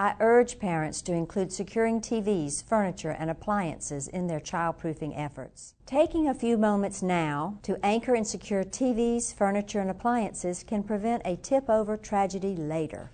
I urge parents to include securing TVs, furniture, and appliances in their childproofing efforts. Taking a few moments now to anchor and secure TVs, furniture, and appliances can prevent a tip over tragedy later.